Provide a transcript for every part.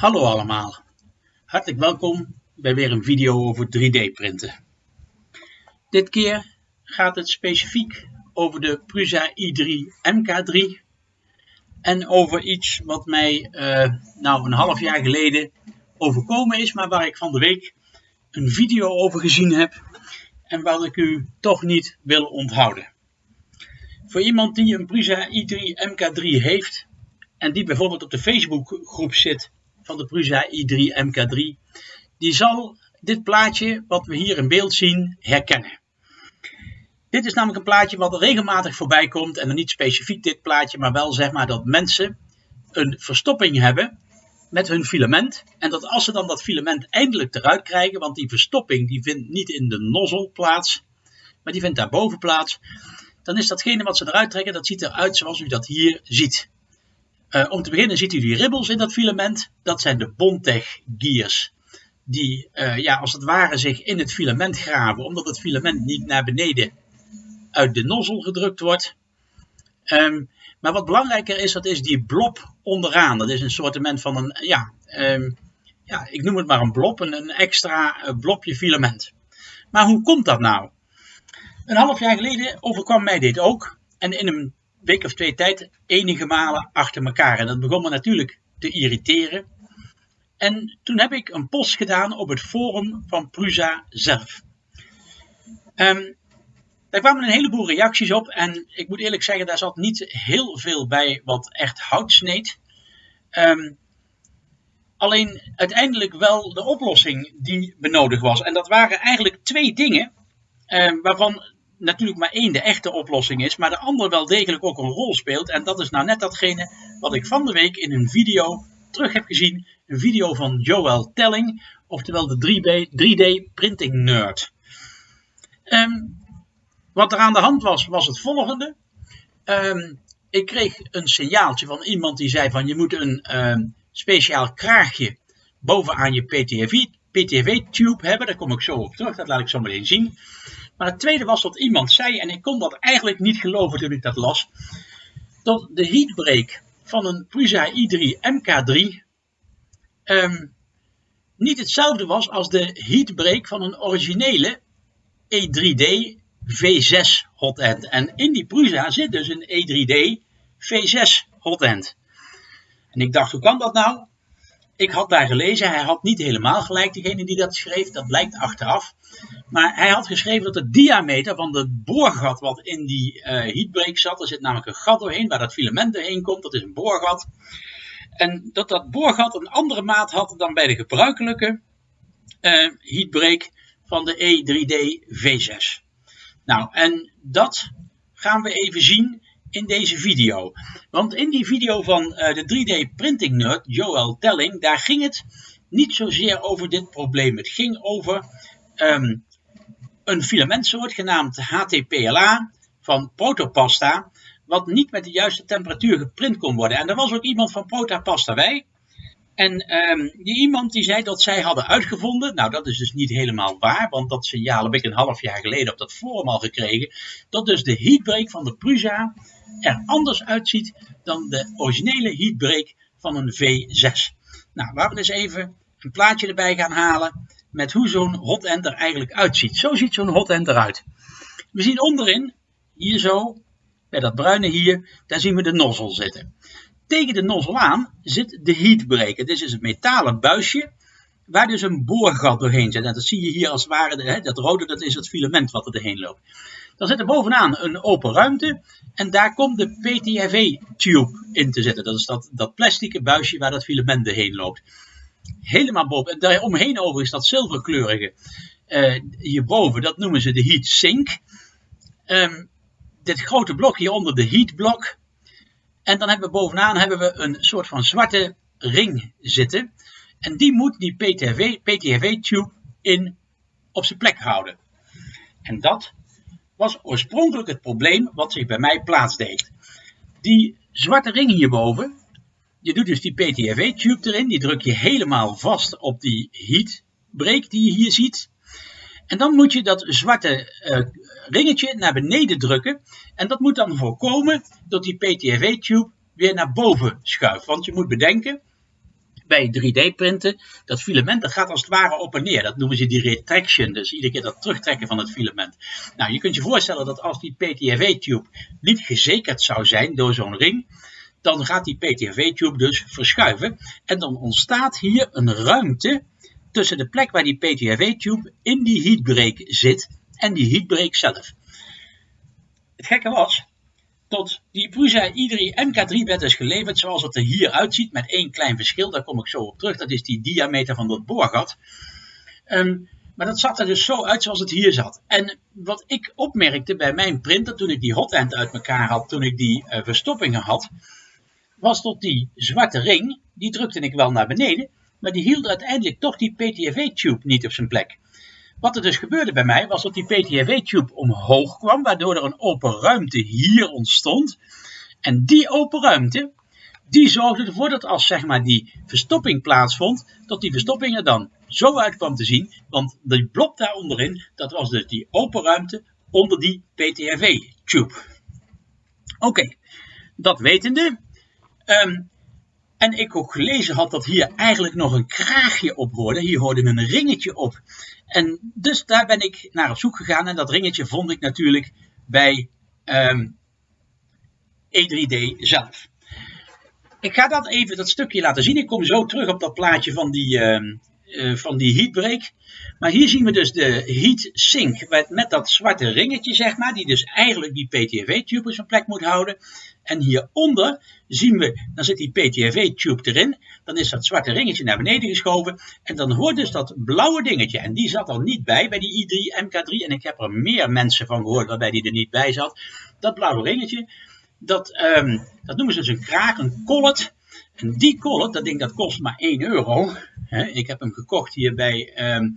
Hallo allemaal, hartelijk welkom bij weer een video over 3D printen. Dit keer gaat het specifiek over de Prusa i3 MK3 en over iets wat mij uh, nou een half jaar geleden overkomen is, maar waar ik van de week een video over gezien heb en wat ik u toch niet wil onthouden. Voor iemand die een Prusa i3 MK3 heeft en die bijvoorbeeld op de Facebook groep zit van de Prusa i3 MK3, die zal dit plaatje wat we hier in beeld zien herkennen. Dit is namelijk een plaatje wat regelmatig voorbij komt en dan niet specifiek dit plaatje, maar wel zeg maar dat mensen een verstopping hebben met hun filament en dat als ze dan dat filament eindelijk eruit krijgen, want die verstopping die vindt niet in de nozzel plaats, maar die vindt daarboven plaats, dan is datgene wat ze eruit trekken, dat ziet eruit zoals u dat hier ziet. Uh, om te beginnen ziet u die ribbels in dat filament. Dat zijn de Bondtech gears. Die uh, ja, als het ware zich in het filament graven. Omdat het filament niet naar beneden uit de nozzel gedrukt wordt. Um, maar wat belangrijker is, dat is die blob onderaan. Dat is een soort van een, ja, um, ja, ik noem het maar een blob. Een, extra uh, blobje filament. Maar hoe komt dat nou? Een half jaar geleden overkwam mij dit ook. En in een week of twee tijd enige malen achter elkaar. En dat begon me natuurlijk te irriteren. En toen heb ik een post gedaan op het forum van Prusa zelf. Um, daar kwamen een heleboel reacties op en ik moet eerlijk zeggen, daar zat niet heel veel bij wat echt hout sneed. Um, alleen uiteindelijk wel de oplossing die benodigd was. En dat waren eigenlijk twee dingen, um, waarvan natuurlijk maar één de echte oplossing is, maar de andere wel degelijk ook een rol speelt. En dat is nou net datgene wat ik van de week in een video terug heb gezien. Een video van Joel Telling, oftewel de 3D, printing nerd. Um, wat er aan de hand was, was het volgende. Um, ik kreeg een signaaltje van iemand die zei van je moet een um, speciaal kraagje bovenaan je PTV-tube hebben. Daar kom ik zo op terug, dat laat ik zo meteen zien. Maar het tweede was dat iemand zei, en ik kon dat eigenlijk niet geloven toen ik dat las, dat de heatbreak van een Prusa i3 MK3 um, niet hetzelfde was als de heatbreak van een originele E3D V6 hot end. En in die Prusa zit dus een E3D V6 hot end. En ik dacht, hoe kan dat nou? Ik had daar gelezen, hij had niet helemaal gelijk, degene die dat schreef, dat blijkt achteraf. Maar hij had geschreven dat de diameter van het boorgat wat in die uh, heatbreak zat, er zit namelijk een gat doorheen waar dat filament doorheen komt, dat is een boorgat. En dat dat boorgat een andere maat had dan bij de gebruikelijke uh, heatbreak van de E3D V6. Nou, en dat gaan we even zien in deze video. Want in die video van uh, de 3D printing nerd, Joel Telling, daar ging het niet zozeer over dit probleem. Het ging over um, een filamentsoort genaamd HTPLA van protopasta, wat niet met de juiste temperatuur geprint kon worden. En er was ook iemand van Protopasta bij. En um, die iemand die zei dat zij hadden uitgevonden, nou dat is dus niet helemaal waar, want dat signaal heb ik een half jaar geleden op dat forum al gekregen, dat dus de heatbreak van de Prusa er anders uitziet dan de originele heatbreak van een V6. Nou, laten we eens even een plaatje erbij gaan halen met hoe zo'n hot end er eigenlijk uitziet. Zo ziet zo'n hot end eruit. We zien onderin, hier zo, bij dat bruine hier, daar zien we de nozzel zitten. Tegen de nozzel aan zit de heatbreaker. Dit is het metalen buisje waar dus een boorgat doorheen zit. En dat zie je hier als het ware, hè, dat rode dat is het filament wat er doorheen loopt. Dan zit er bovenaan een open ruimte en daar komt de PTFE-tube in te zitten. Dat is dat, dat plastic buisje waar dat filament doorheen loopt. Helemaal boven. En daar omheen over is dat zilverkleurige uh, hierboven, dat noemen ze de heat sink. Um, dit grote blok hieronder, de heat block, en dan hebben we bovenaan hebben we een soort van zwarte ring zitten. En die moet die PTFE-tube in op zijn plek houden. En dat was oorspronkelijk het probleem wat zich bij mij plaatsdeed. Die zwarte ring hierboven, je doet dus die PTFE-tube erin, die druk je helemaal vast op die heatbreak die je hier ziet. En dan moet je dat zwarte uh, ringetje naar beneden drukken. En dat moet dan voorkomen dat die PTFE-tube weer naar boven schuift. Want je moet bedenken, bij 3D-printen, dat filament dat gaat als het ware op en neer. Dat noemen ze die retraction, dus iedere keer dat terugtrekken van het filament. Nou, je kunt je voorstellen dat als die PTFE-tube niet gezekerd zou zijn door zo'n ring, dan gaat die PTFE-tube dus verschuiven. En dan ontstaat hier een ruimte tussen de plek waar die PTFE-tube in die heatbreak zit en die heatbreak zelf. Het gekke was, tot die Prusa i3 MK3 werd dus geleverd zoals het er hier uitziet, met één klein verschil, daar kom ik zo op terug, dat is die diameter van dat boorgat. Ehm, maar dat zag er dus zo uit zoals het hier zat. En wat ik opmerkte bij mijn printer, toen ik die hot end uit elkaar had, toen ik die uh, verstoppingen had, was tot die zwarte ring, die drukte ik wel naar beneden, maar die hield uiteindelijk toch die PTFE-tube niet op zijn plek. Wat er dus gebeurde bij mij was dat die PTFE-tube omhoog kwam, waardoor er een open ruimte hier ontstond. En die open ruimte, die zorgde ervoor dat als zeg maar die verstopping plaatsvond, dat die verstopping er dan zo uit kwam te zien. Want die blok daar onderin, dat was dus die open ruimte onder die PTFE-tube. Oké, dat wetende. Um, en ik ook gelezen had dat hier eigenlijk nog een kraagje op hoorde. Hier hoorde een ringetje op. En dus daar ben ik naar op zoek gegaan. En dat ringetje vond ik natuurlijk bij um, E3D zelf. Ik ga dat even, dat stukje laten zien. Ik kom zo terug op dat plaatje van die, uh, van die heatbreak. Maar hier zien we dus de heat sink met, dat zwarte ringetje, zeg maar. Die dus eigenlijk die PTFE-tube op zijn plek moet houden. En hieronder zien we, dan zit die PTFE-tube erin. Dan is dat zwarte ringetje naar beneden geschoven. En dan hoort dus dat blauwe dingetje. En die zat er niet bij, bij die i3 MK3. En ik heb er meer mensen van gehoord waarbij die er niet bij zat. Dat blauwe ringetje, dat, um, dat noemen ze dus een kraak, een collet. En die collet, dat ding dat kost maar 1 euro. ik heb hem gekocht hier bij, um,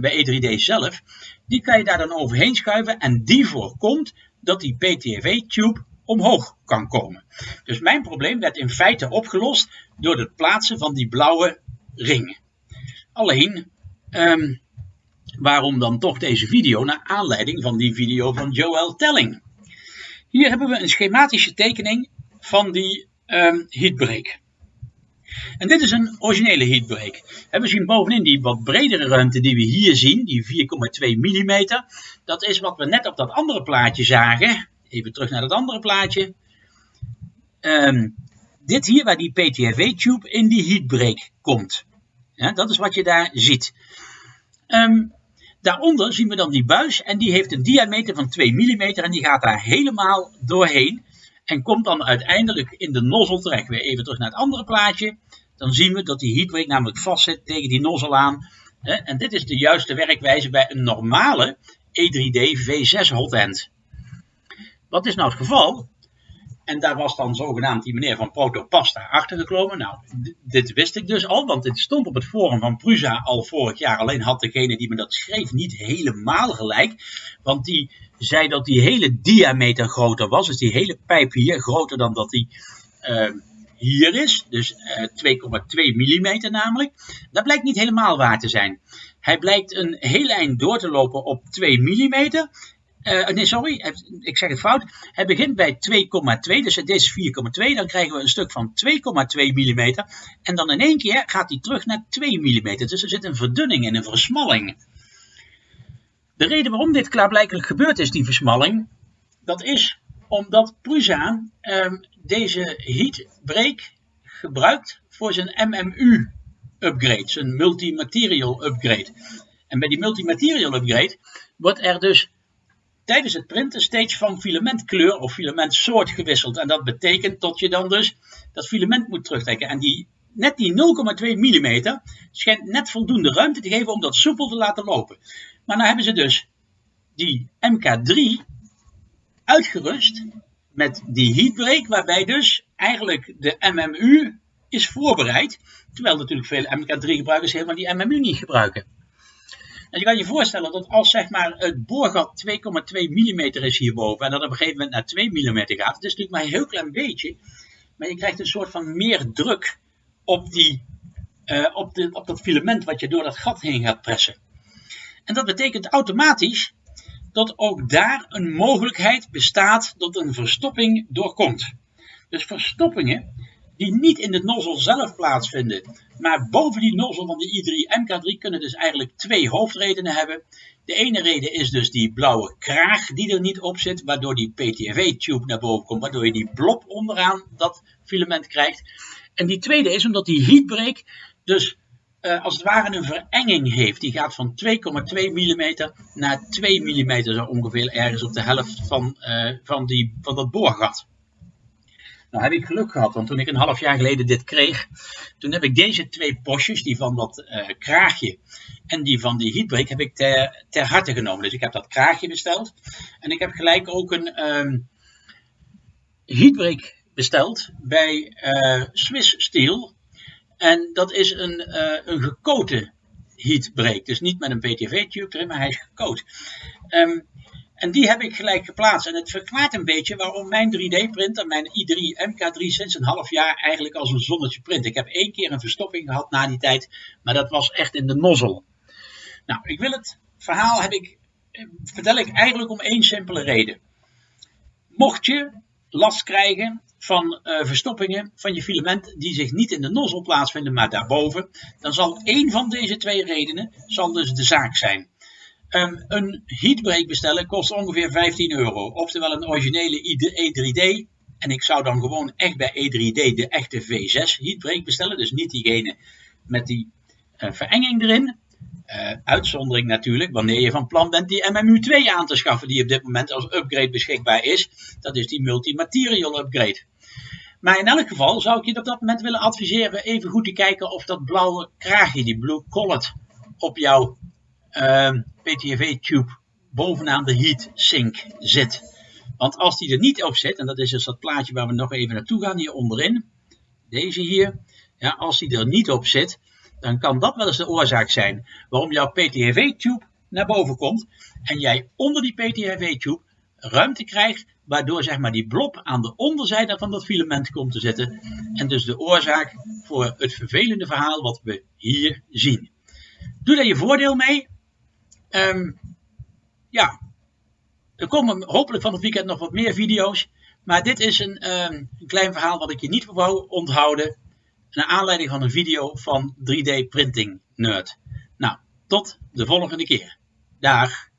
bij E3D zelf. Die kan je daar dan overheen schuiven. En die voorkomt dat die PTFE-tube omhoog kan komen. Dus mijn probleem werd in feite opgelost door het plaatsen van die blauwe ring. Alleen, um, waarom dan toch deze video? Naar aanleiding van die video van Joel Telling. Hier hebben we een schematische tekening van die um, heatbreak. En dit is een originele heatbreak. We zien bovenin die wat bredere ruimte die we hier zien, die 4,2 mm. Dat is wat we net op dat andere plaatje zagen. Even terug naar dat andere plaatje. Um, dit hier waar die PTFE-tube in die heatbreak komt. Dat is wat je daar ziet. Um, daaronder zien we dan die buis en die heeft een diameter van 2 mm en die gaat daar helemaal doorheen. En komt dan uiteindelijk in de nozzel terecht. Weer even terug naar het andere plaatje. Dan zien we dat die heatbreak namelijk vastzit tegen die nozzel aan. En dit is de juiste werkwijze bij een normale E3D V6 hot end. Wat is nou het geval? En daar was dan zogenaamd die meneer van Protopasta achtergekomen. Nou, dit wist ik dus al, want dit stond op het forum van Prusa al vorig jaar. Alleen had degene die me dat schreef niet helemaal gelijk. Want die zei dat die hele diameter groter was. Dus die hele pijp hier groter dan dat die uh, hier is. Dus uh, 2,2 mm namelijk. Dat blijkt niet helemaal waar te zijn. Hij blijkt een heel eind door te lopen op 2 mm. Uh, nee, sorry, ik zeg het fout. Het begint bij 2,2, dus het is 4,2. Dan krijgen we een stuk van 2,2 mm. En dan in één keer gaat hij terug naar 2 mm. Dus er zit een verdunning en een versmalling. De reden waarom dit klaarblijkelijk gebeurd is, die versmalling, dat is omdat Prusa uh, deze heat break gebruikt voor zijn MMU upgrade, zijn multimaterial upgrade. En bij die multimaterial upgrade wordt er dus tijdens het printen steeds van filamentkleur of filamentsoort gewisseld. En dat betekent dat je dan dus dat filament moet terugtrekken. En die, net die 0,2 mm schijnt net voldoende ruimte te geven om dat soepel te laten lopen. Maar nou hebben ze dus die MK3 uitgerust met die heatbreak, waarbij dus eigenlijk de MMU is voorbereid. Terwijl natuurlijk veel MK3 gebruikers helemaal die MMU niet gebruiken. En je kan je voorstellen dat als zeg maar, het boorgat 2,2 mm is hierboven en dat op een gegeven moment naar 2 mm gaat, het is natuurlijk maar een heel klein beetje, maar je krijgt een soort van meer druk op, die, uh, op, de, op dat filament wat je door dat gat heen gaat pressen. En dat betekent automatisch dat ook daar een mogelijkheid bestaat dat een verstopping doorkomt. Dus verstoppingen die niet in de nozzel zelf plaatsvinden, maar boven die nozzel van de i3 MK3 kunnen dus eigenlijk twee hoofdredenen hebben. De ene reden is dus die blauwe kraag die er niet op zit, waardoor die PTFE-tube naar boven komt, waardoor je die blob onderaan dat filament krijgt. En die tweede is omdat die heatbreak dus uh, als het ware een verenging heeft. Die gaat van 2,2 mm naar 2 mm, zo ongeveer ergens op de helft van, uh, van, die, van dat boorgat. Nou heb ik geluk gehad, want toen ik een half jaar geleden dit kreeg, toen heb ik deze twee postjes, die van dat uh, kraagje en die van die heatbreak, heb ik ter, ter harte genomen. Dus ik heb dat kraagje besteld en ik heb gelijk ook een um, heatbreak besteld bij uh, Swiss Steel. En dat is een, uh, een gekoten heatbreak. Dus niet met een PTV-tube erin, maar hij is gekoot. Um, en die heb ik gelijk geplaatst. En het verklaart een beetje waarom mijn 3D-printer, mijn i3 MK3, sinds een half jaar eigenlijk als een zonnetje print. Ik heb één keer een verstopping gehad na die tijd, maar dat was echt in de nozzel. Nou, ik wil het verhaal heb ik, eh, vertel ik eigenlijk om één simpele reden. Mocht je last krijgen van uh, verstoppingen van je filament die zich niet in de nozzel plaatsvinden, maar daarboven, dan zal één van deze twee redenen zal dus de zaak zijn. Um, een heatbreak bestellen kost ongeveer 15 euro. Oftewel een originele E3D. En ik zou dan gewoon echt bij E3D de echte V6 heatbreak bestellen. Dus niet diegene met die uh, verenging erin. Uh, uitzondering natuurlijk wanneer je van plan bent die MMU2 aan te schaffen die op dit moment als upgrade beschikbaar is. Dat is die multimaterial upgrade. Maar in elk geval zou ik je op dat moment willen adviseren even goed te kijken of dat blauwe kraagje, die blue collet, op jouw ehm, PTFE-tube bovenaan de heat sink zit. Want als die er niet op zit, en dat is dus dat plaatje waar we nog even naartoe gaan hier onderin, deze hier, ja, als die er niet op zit, dan kan dat wel eens de oorzaak zijn waarom jouw PTFE-tube naar boven komt en jij onder die PTFE-tube ruimte krijgt, waardoor zeg maar die blob aan de onderzijde van dat filament komt te zitten en dus de oorzaak voor het vervelende verhaal wat we hier zien. Doe daar je voordeel mee Um, ja, er komen hopelijk van het weekend nog wat meer video's. Maar dit is een, um, een klein verhaal wat ik je niet wou onthouden. Naar aanleiding van een video van 3D Printing Nerd. Nou, tot de volgende keer. Dag.